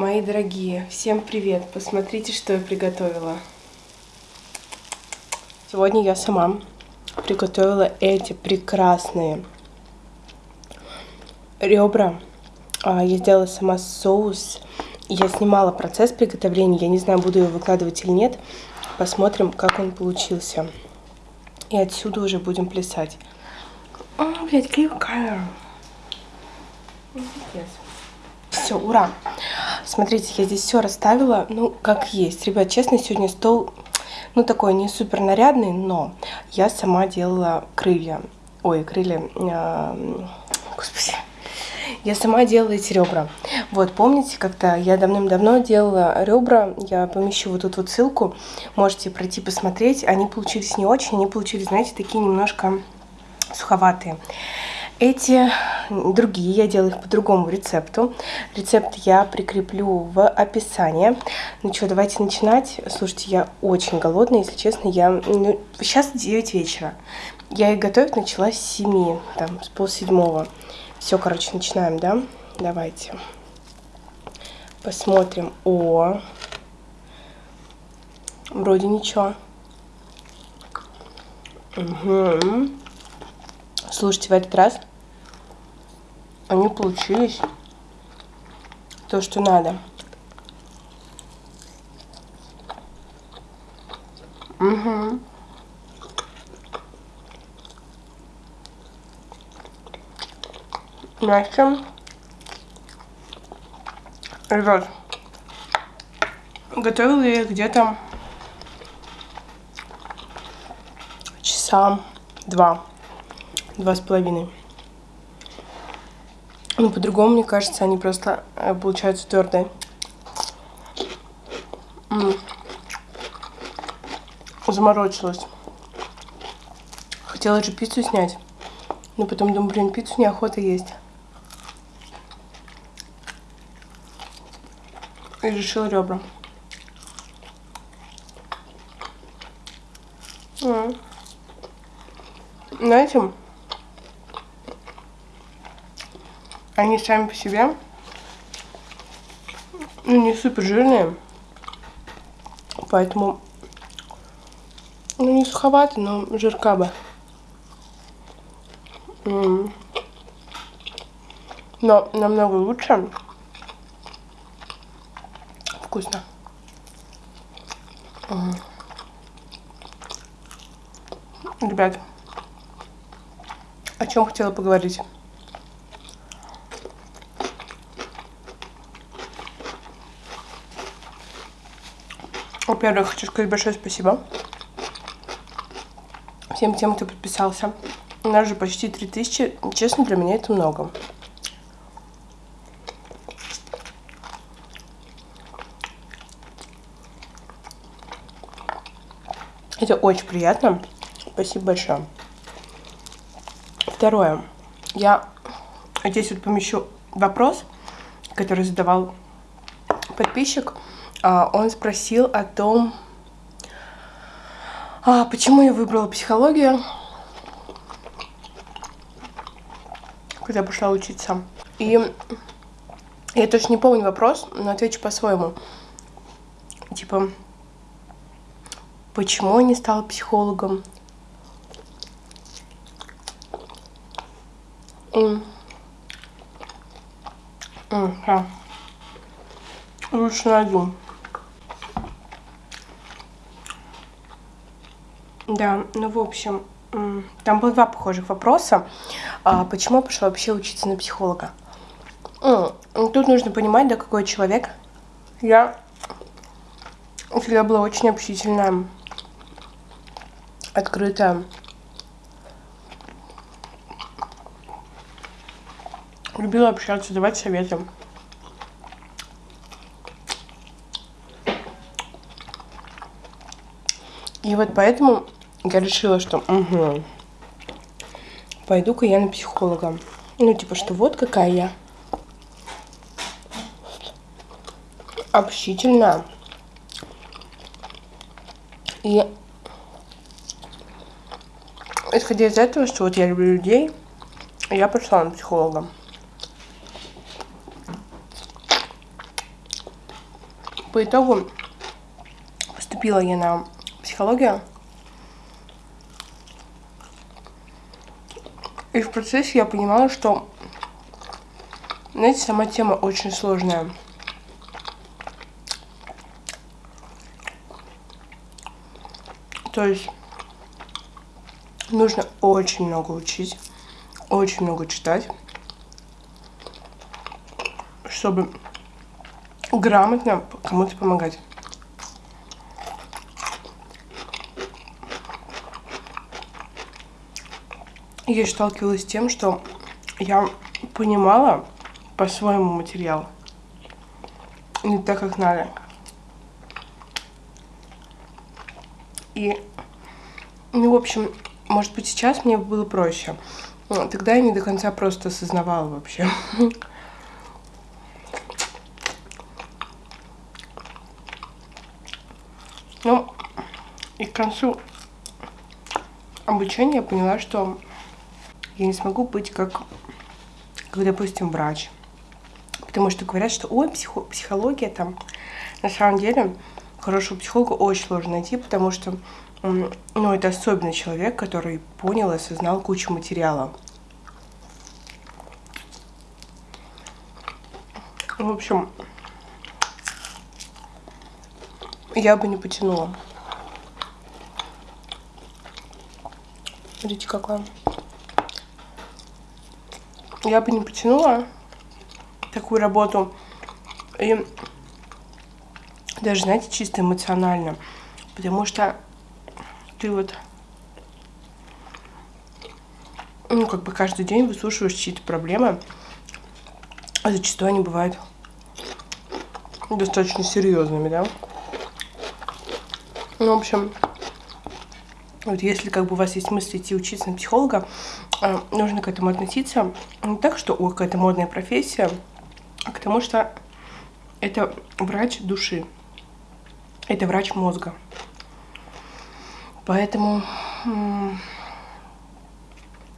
Мои дорогие, всем привет! Посмотрите, что я приготовила. Сегодня я сама приготовила эти прекрасные ребра. А, я сделала сама соус. Я снимала процесс приготовления. Я не знаю, буду его выкладывать или нет. Посмотрим, как он получился. И отсюда уже будем плясать. О, блядь, клею. Все, ура! Смотрите, я здесь все расставила, ну, как есть. Ребят, честно, сегодня стол, ну, такой не супер нарядный, но я сама делала крылья. Ой, крылья... Э, господи. Я сама делала эти ребра. Вот, помните, как-то я давным-давно делала ребра, я помещу вот тут вот ссылку, можете пройти посмотреть. Они получились не очень, они получились, знаете, такие немножко суховатые. Эти другие, я делаю их по другому рецепту. Рецепт я прикреплю в описании. Ну что, давайте начинать. Слушайте, я очень голодная, если честно. Я ну, Сейчас 9 вечера. Я их готовить начала с 7, там, с полседьмого. Все, короче, начинаем, да? Давайте. Посмотрим. О, вроде ничего. Угу. Слушайте, в этот раз они получились то, что надо. Угу. Мягче. Ребят, готовила я где-то часа два, два с половиной. Ну, по-другому, мне кажется, они просто э, получаются твердые. М -м. Заморочилась. Хотела же пиццу снять. Но потом думаю, блин, пиццу неохота есть. И решила ребра. М Знаете, Они сами по себе ну, не супер жирные. Поэтому ну, не суховато, но жирка бы. Но намного лучше. Вкусно. Ребят, о чем хотела поговорить? Во-первых, хочу сказать большое спасибо всем тем, кто подписался. У нас же почти 3000. Честно, для меня это много. Это очень приятно. Спасибо большое. Второе. Я здесь вот помещу вопрос, который задавал подписчик. А, он спросил о том, а, почему я выбрала психологию, когда пошла учиться. И я точно не помню вопрос, но отвечу по-своему. Типа, почему я не стала психологом? Mm. Лучше найду. Да, ну в общем, там было два похожих вопроса. А, почему я пошла вообще учиться на психолога? Тут нужно понимать, да, какой человек. Я всегда была очень общительная, открытая. Любила общаться, давать советы. И вот поэтому я решила, что угу, пойду-ка я на психолога. Ну, типа, что вот какая я. Общительная. И исходя из этого, что вот я люблю людей, я пошла на психолога. По итогу поступила я на психологию. И в процессе я понимала, что, знаете, сама тема очень сложная. То есть нужно очень много учить, очень много читать, чтобы грамотно кому-то помогать. Я сталкивалась с тем, что я понимала по-своему материал. Не так, как надо. И, ну, в общем, может быть, сейчас мне было проще. Но тогда я не до конца просто осознавала вообще. Ну, и к концу обучения я поняла, что я не смогу быть как, как допустим, врач. Потому что говорят, что ой, психо психология там. На самом деле, хорошего психолога очень сложно найти, потому что ну, это особенный человек, который понял и осознал кучу материала. В общем, я бы не потянула. Смотрите, какая я бы не потянула такую работу. И даже, знаете, чисто эмоционально. Потому что ты вот, ну, как бы каждый день выслушиваешь чьи-то проблемы. А зачастую они бывают достаточно серьезными, да? Ну, в общем, вот если как бы у вас есть мысли идти учиться на психолога, э, нужно к этому относиться не так, что о, какая-то модная профессия, а к тому, что это врач души, это врач мозга. Поэтому, ну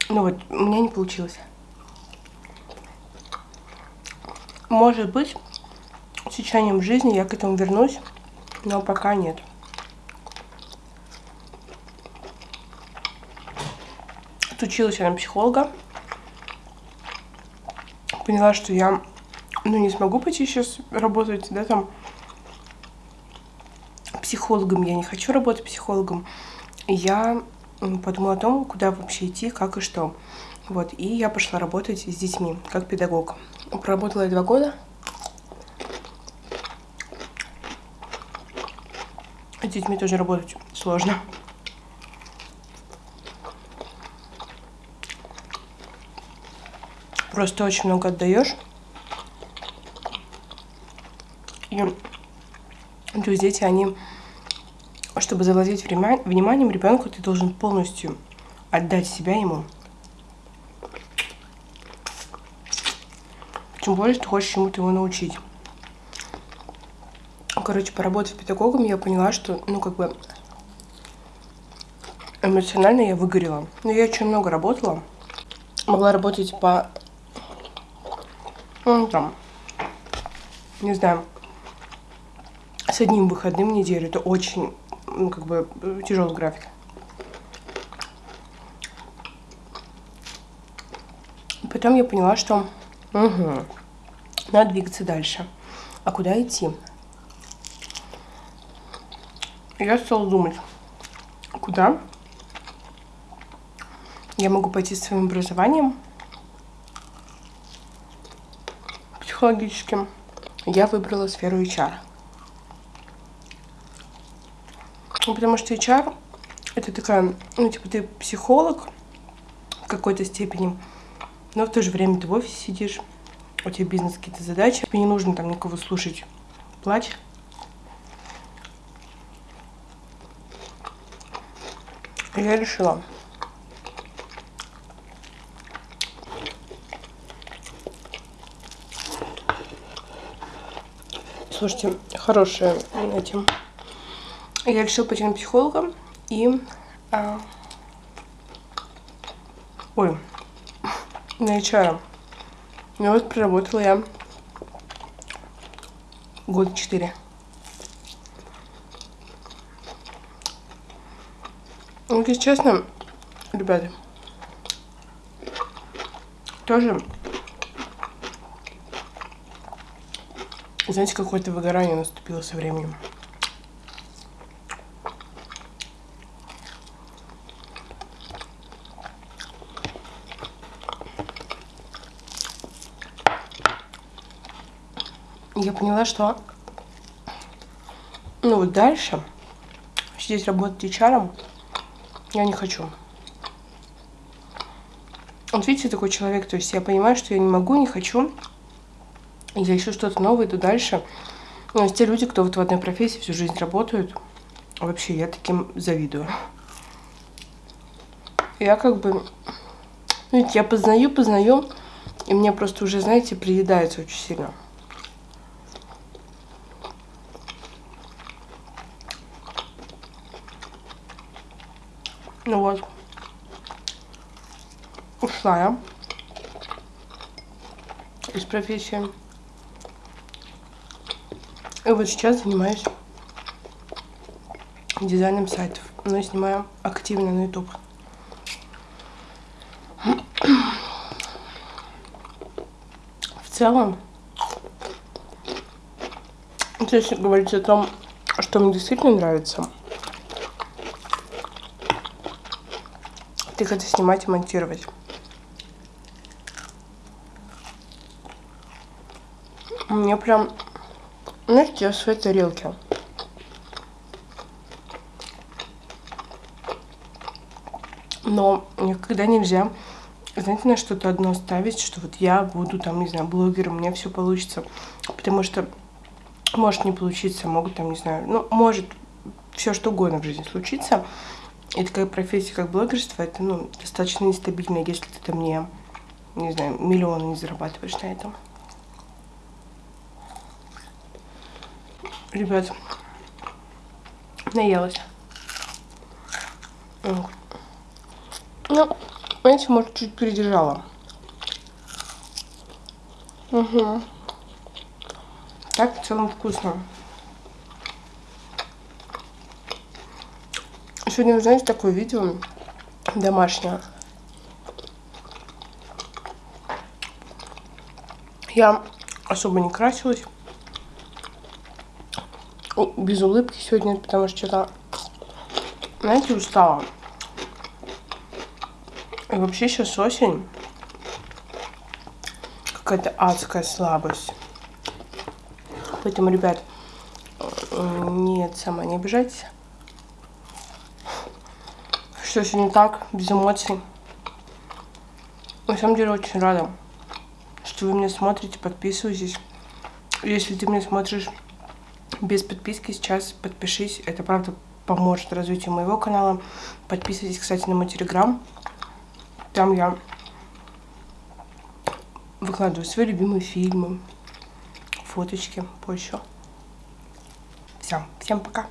вот, у меня не получилось. Может быть, с течением жизни я к этому вернусь, но пока нет. Отучилась я на психолога. Поняла, что я ну, не смогу пойти сейчас работать, да, там, психологом. Я не хочу работать психологом. Я подумала о том, куда вообще идти, как и что. Вот, и я пошла работать с детьми, как педагог. Проработала я два года. С детьми тоже работать сложно. Просто очень много отдаешь. И то есть дети, они, чтобы завладеть вниманием ребенку, ты должен полностью отдать себя ему. Тем более, что хочешь чему-то его научить. Короче, поработав педагогом, я поняла, что, ну, как бы, эмоционально я выгорела. Но я очень много работала. Могла работать по, ну, там, не знаю, с одним выходным в неделю. Это очень, ну, как бы, тяжелый график. Потом я поняла, что угу, надо двигаться дальше. А куда идти? Я стала думать, куда я могу пойти с своим образованием психологическим. Я выбрала сферу HR. Потому что HR это такая, ну, типа, ты психолог в какой-то степени, но в то же время ты в офисе сидишь, у тебя бизнес какие-то задачи, тебе не нужно там никого слушать, плачь. Я решила. Слушайте, хорошая этим. Я решила пойти на психолога и... А... Ой, на HR. Ну вот проработала я год четыре. Ну, если честно, ребята, тоже, знаете, какое-то выгорание наступило со временем. я поняла, что ну вот дальше здесь работать HR я не хочу. Вот видите, такой человек, то есть я понимаю, что я не могу, не хочу. Я ищу что-то новое, иду дальше. Но есть те люди, кто вот в одной профессии всю жизнь работают, вообще я таким завидую. Я как бы, ну, я познаю, познаю, и мне просто уже, знаете, приедается очень сильно. Ну вот. Ушла я из профессии. И вот сейчас занимаюсь дизайном сайтов. Но я снимаю активно на YouTube. В целом, если говорить о том, что мне действительно нравится – их это снимать и монтировать. Мне прям, я в своей тарелке. Но никогда нельзя, знаете, на что-то одно ставить, что вот я буду там, не знаю, блогером, у меня все получится. Потому что может не получиться, могут там, не знаю, ну, может все что угодно в жизни случиться. И такая профессия, как блогерство, это ну, достаточно нестабильная, если ты там не, не знаю, миллионы не зарабатываешь на этом. Ребят, наелась. Ну, знаете, может, чуть передержала. Угу. Так в целом вкусно. Сегодня, знаете, такое видео домашнее. Я особо не красилась. Без улыбки сегодня, потому что что-то, знаете, устала. И вообще сейчас осень. Какая-то адская слабость. Поэтому, ребят, Нет, сама не обижайтесь. Что не так, без эмоций. На самом деле очень рада, что вы меня смотрите, подписывайтесь. Если ты меня смотришь без подписки, сейчас подпишись. Это правда поможет развитию моего канала. Подписывайтесь, кстати, на мой телеграм. Там я выкладываю свои любимые фильмы, фоточки, позже. Все, всем пока.